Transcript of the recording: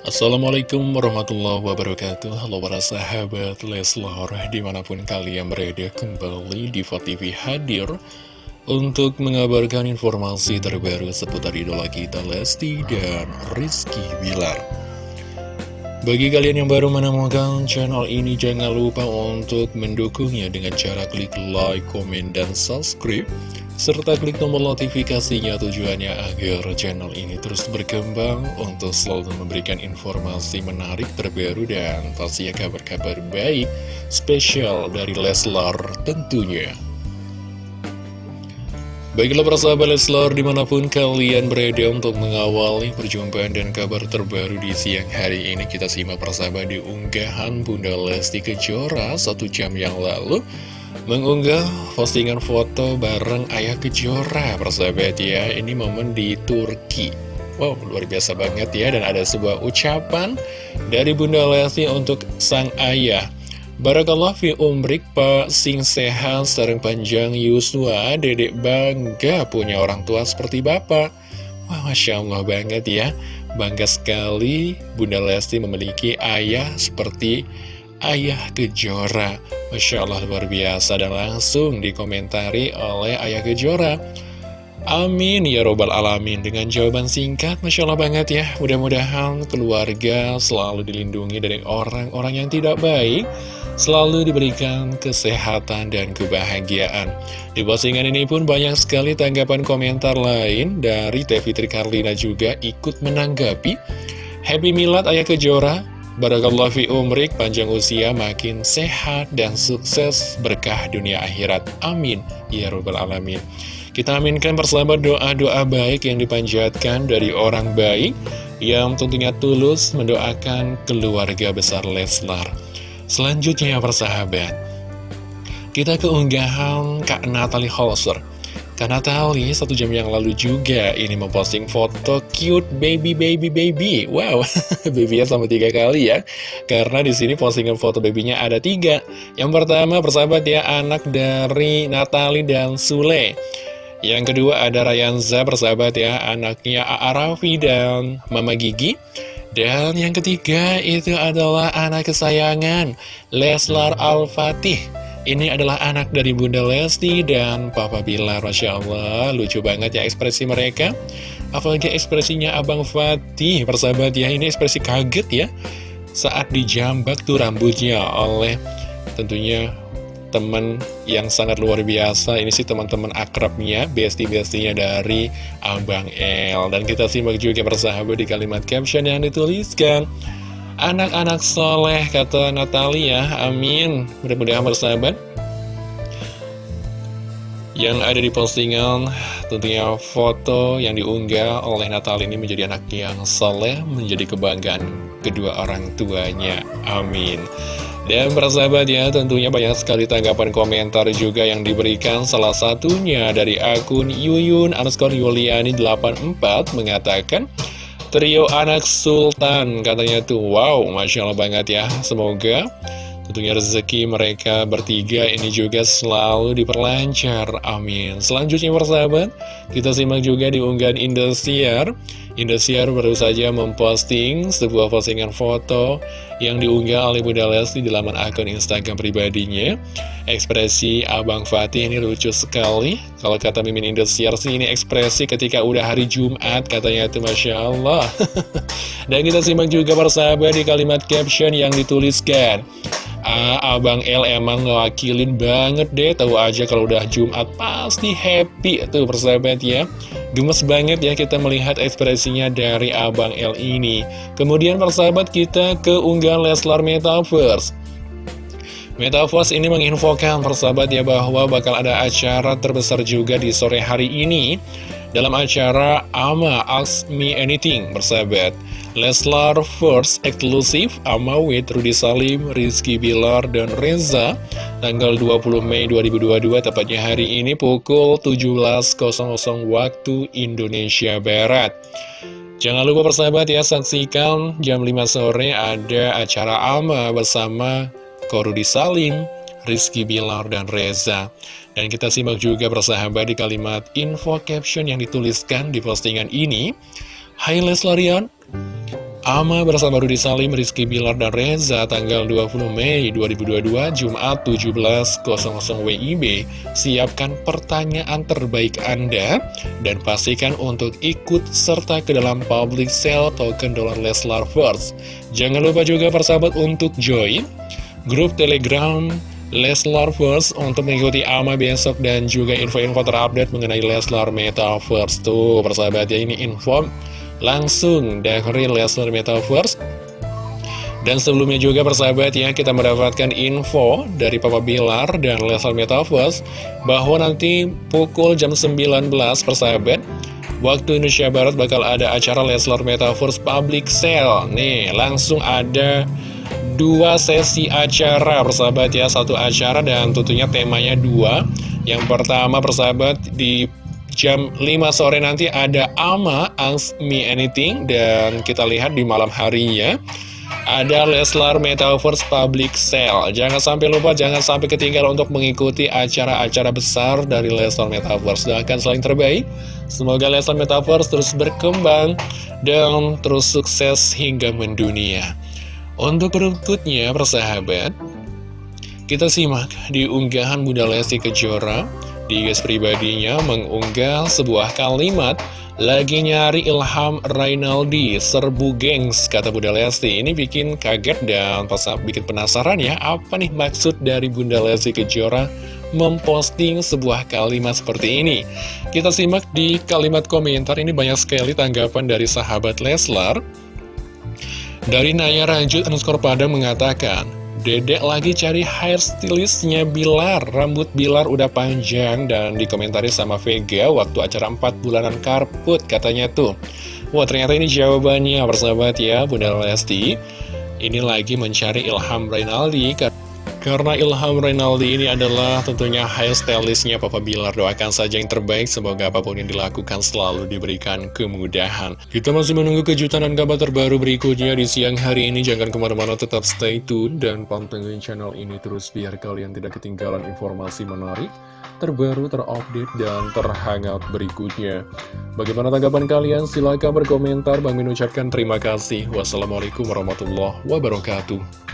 Assalamualaikum warahmatullahi wabarakatuh. Halo para sahabat Leslar Di mana pun kalian berada kembali di TV hadir Untuk mengabarkan informasi terbaru seputar idola kita Lesti dan Rizky Bilar Bagi kalian yang baru menemukan channel ini Jangan lupa untuk mendukungnya dengan cara klik like, komen, dan subscribe serta klik tombol notifikasinya tujuannya agar channel ini terus berkembang untuk selalu memberikan informasi menarik terbaru dan pastinya kabar-kabar baik spesial dari Leslar tentunya. Baiklah para sahabat Leslar di mana pun kalian berada untuk mengawali perjumpaan dan kabar terbaru di siang hari ini kita simak persahabat di unggahan Bunda Lesti Kejora satu jam yang lalu mengunggah postingan foto bareng Ayah Kejora. Persahabat ya ini momen di Turki. Wow luar biasa banget ya dan ada sebuah ucapan dari Bunda Lesti untuk sang ayah Barakallah fi umrik Pak. Sing sehat sarang panjang Yusua Dedek bangga punya orang tua seperti Bapak. Wah Masya Allah banget ya. Bangga sekali Bunda Lesti memiliki ayah seperti Ayah Kejora. Masya Allah luar biasa. Dan langsung dikomentari oleh Ayah Kejora Amin ya robbal alamin Dengan jawaban singkat Masya Allah banget ya Mudah-mudahan keluarga selalu dilindungi dari orang-orang yang tidak baik Selalu diberikan kesehatan dan kebahagiaan Di postingan ini pun banyak sekali tanggapan komentar lain Dari Teh Fitri Karlina juga ikut menanggapi Happy Milad Ayah Kejora Barakallah fi umrik, panjang usia, makin sehat dan sukses berkah dunia akhirat. Amin. Ya Rabbal Alamin. Kita aminkan bersama doa-doa baik yang dipanjatkan dari orang baik yang tentunya tulus mendoakan keluarga besar Leslar. Selanjutnya ya persahabat, kita keunggahan Kak Natalie Holzer. Karena Tali satu jam yang lalu juga ini memposting foto cute baby baby baby. Wow, babynya sama tiga kali ya. Karena di sini postingan foto babynya ada tiga. Yang pertama persahabat ya anak dari Natali dan Sule. Yang kedua ada Rayanza persahabat ya anaknya Arafi dan Mama Gigi. Dan yang ketiga itu adalah anak kesayangan Leslar Al-Fatih ini adalah anak dari Bunda Lesti dan Papa Bilar, Masya Allah, lucu banget ya ekspresi mereka. Apalagi ekspresinya Abang Fatih, persahabat ya, ini ekspresi kaget ya. Saat dijambak tuh rambutnya oleh tentunya teman yang sangat luar biasa. Ini sih teman-teman akrabnya, bestie-bestinya dari Abang El. Dan kita simak juga persahabat di kalimat caption yang dituliskan. Anak-anak soleh, kata Natalia, amin. Mudah-mudahan bersahabat. Yang ada di postingan, tentunya foto yang diunggah oleh Natalia ini menjadi anak yang soleh, menjadi kebanggaan kedua orang tuanya. Amin. Dan bersahabat ya, tentunya banyak sekali tanggapan komentar juga yang diberikan. Salah satunya dari akun Yuyun underscore Yuliani 84 mengatakan, Trio anak sultan katanya tuh. Wow, Masya Allah banget ya. Semoga tentunya rezeki mereka bertiga ini juga selalu diperlancar. Amin. Selanjutnya persahabat Kita simak juga di unggahan Indosiar Indosiar baru saja memposting sebuah postingan foto yang diunggah oleh Bunda Lesti di laman akun Instagram pribadinya. Ekspresi Abang Fatih ini lucu sekali. Kalau kata Mimin Indosiar sih ini ekspresi ketika udah hari Jumat katanya itu Masya Allah. Dan kita simak juga persahabat di kalimat caption yang dituliskan. Ah, Abang L emang ngewakilin banget deh Tahu aja kalau udah Jumat pasti happy tuh persahabat ya Gemes banget ya kita melihat ekspresinya dari Abang L ini. Kemudian persahabat kita ke unggahan Leslar Metaverse. Metaverse ini menginfokan persahabat ya bahwa bakal ada acara terbesar juga di sore hari ini. Dalam acara AMA Ask Me Anything persahabat. Leslar First Exclusive Ama with Rudy Salim, Rizky Bilar, dan Reza tanggal 20 Mei 2022 tepatnya hari ini pukul 17.00 waktu Indonesia Barat. Jangan lupa persahabat ya saksikan jam 5 sore ada acara AMA bersama Korudi Salim, Rizky Bilar, dan Reza. Dan kita simak juga persahabat di kalimat info caption yang dituliskan di postingan ini. Hai Leslarian, Ama bersama Rudi Salim, Rizky Bilar, dan Reza tanggal 20 Mei 2022, Jumat 17.00 WIB. Siapkan pertanyaan terbaik Anda dan pastikan untuk ikut serta ke dalam public sale token dolar Leslar First. Jangan lupa juga persahabat untuk join grup Telegram Leslar First untuk mengikuti AMA besok dan juga info-info terupdate mengenai Leslar Metaverse. Tuh, persahabat ya, ini info langsung dari Lesnar Metaverse. Dan sebelumnya juga persahabat ya kita mendapatkan info dari Papa Bilar dan Lesnar Metaverse bahwa nanti pukul jam 19 persahabat waktu Indonesia Barat bakal ada acara Lesnar Metaverse Public Sale. Nih langsung ada dua sesi acara persahabat ya satu acara dan tentunya temanya dua. Yang pertama persahabat di jam 5 sore nanti ada Ama Ask Me Anything dan kita lihat di malam harinya ada Leslar Metaverse Public Sale. Jangan sampai lupa, jangan sampai ketinggalan untuk mengikuti acara-acara besar dari Leslar Metaverse. Doakan selain terbaik. Semoga Leslar Metaverse terus berkembang dan terus sukses hingga mendunia. Untuk berikutnya, persahabat, kita simak di unggahan Bunda Lesti Kejora di guys pribadinya mengunggah sebuah kalimat lagi nyari Ilham Rainaldi, serbu gengs, kata Bunda Lesti. Ini bikin kaget dan pas bikin penasaran ya, apa nih maksud dari Bunda Lesti Kejora memposting sebuah kalimat seperti ini. Kita simak di kalimat komentar, ini banyak sekali tanggapan dari sahabat Leslar. Dari Naya Ranjut underscore Padang mengatakan, Dedek lagi cari hairstylistnya Bilar. Rambut Bilar udah panjang dan dikomentari sama Vega waktu acara 4 bulanan karput katanya tuh. Wah ternyata ini jawabannya. Persahabat ya Bunda Lesti. Ini lagi mencari Ilham Rainaldi karena Ilham Renaldi ini adalah tentunya hairstylistnya Papa Bilar. Doakan saja yang terbaik Semoga apa pun yang dilakukan selalu diberikan kemudahan. Kita masih menunggu kejutan dan kabar terbaru berikutnya di siang hari ini. Jangan ke mana-mana tetap stay tune Dan pantengin channel ini terus biar kalian tidak ketinggalan informasi menarik Terbaru, terupdate, dan terhangat berikutnya. Bagaimana tanggapan kalian? Silahkan berkomentar. Bang Min ucapkan terima kasih. Wassalamualaikum warahmatullahi wabarakatuh